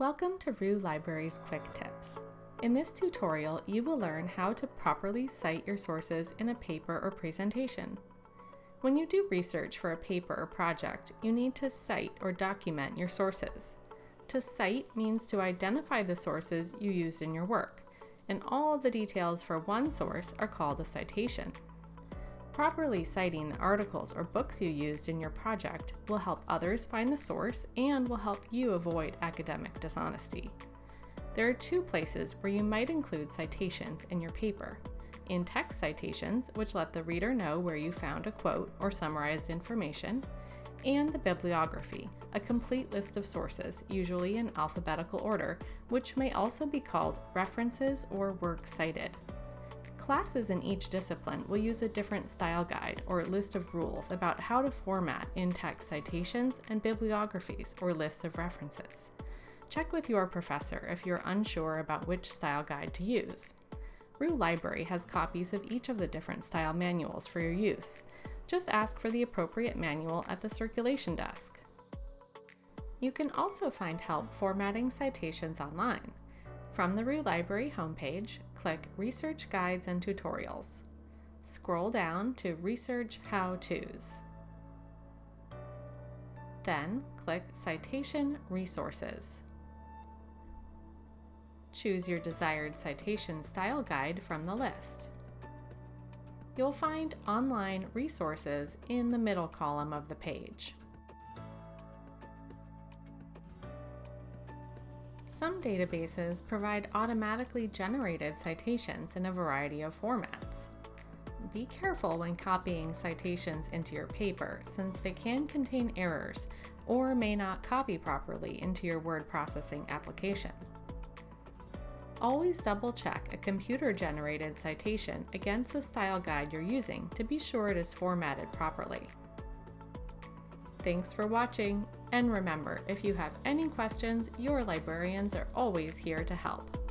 Welcome to Roux Library's Quick Tips. In this tutorial, you will learn how to properly cite your sources in a paper or presentation. When you do research for a paper or project, you need to cite or document your sources. To cite means to identify the sources you used in your work, and all the details for one source are called a citation. Properly citing the articles or books you used in your project will help others find the source and will help you avoid academic dishonesty. There are two places where you might include citations in your paper. In-text citations, which let the reader know where you found a quote or summarized information, and the bibliography, a complete list of sources, usually in alphabetical order, which may also be called references or works cited. Classes in each discipline will use a different style guide or list of rules about how to format in-text citations and bibliographies or lists of references. Check with your professor if you're unsure about which style guide to use. Roux Library has copies of each of the different style manuals for your use. Just ask for the appropriate manual at the circulation desk. You can also find help formatting citations online. From the Roux Library homepage, click Research Guides and Tutorials. Scroll down to Research How-Tos. Then click Citation Resources. Choose your desired citation style guide from the list. You'll find online resources in the middle column of the page. Some databases provide automatically generated citations in a variety of formats. Be careful when copying citations into your paper since they can contain errors or may not copy properly into your word processing application. Always double check a computer generated citation against the style guide you're using to be sure it is formatted properly. Thanks for watching, and remember, if you have any questions, your librarians are always here to help.